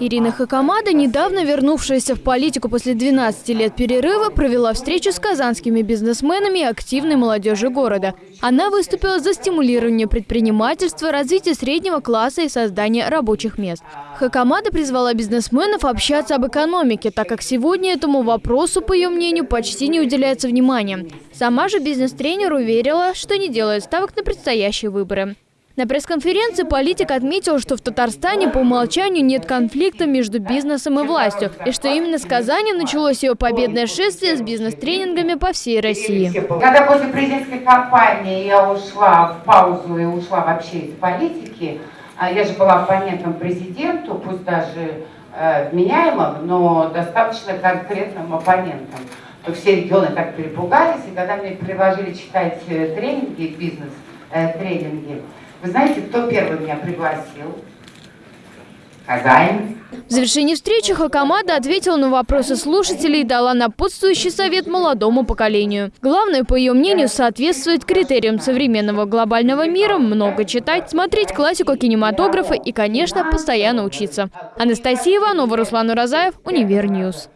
Ирина Хакамада, недавно вернувшаяся в политику после 12 лет перерыва, провела встречу с казанскими бизнесменами и активной молодежью города. Она выступила за стимулирование предпринимательства, развитие среднего класса и создание рабочих мест. Хакамада призвала бизнесменов общаться об экономике, так как сегодня этому вопросу, по ее мнению, почти не уделяется внимания. Сама же бизнес-тренер уверила, что не делает ставок на предстоящие выборы. На пресс-конференции политик отметил, что в Татарстане по умолчанию нет конфликта между бизнесом и властью, и что именно с Казани началось ее победное шествие с бизнес-тренингами по всей России. Когда после президентской кампании я ушла в паузу и ушла вообще из политики, а я же была оппонентом президенту, пусть даже э, вменяемым, но достаточно конкретным оппонентом. То все регионы так перепугались, и когда мне предложили читать э, тренинги, бизнес-тренинги, э, вы знаете, кто первый меня пригласил? Казань. В завершении встречи Хакамада ответила на вопросы слушателей и дала напутствующий совет молодому поколению. Главное, по ее мнению, соответствовать критериям современного глобального мира, много читать, смотреть классику кинематографа и, конечно, постоянно учиться. Анастасия Иванова, Руслан Уразаев, Univer News.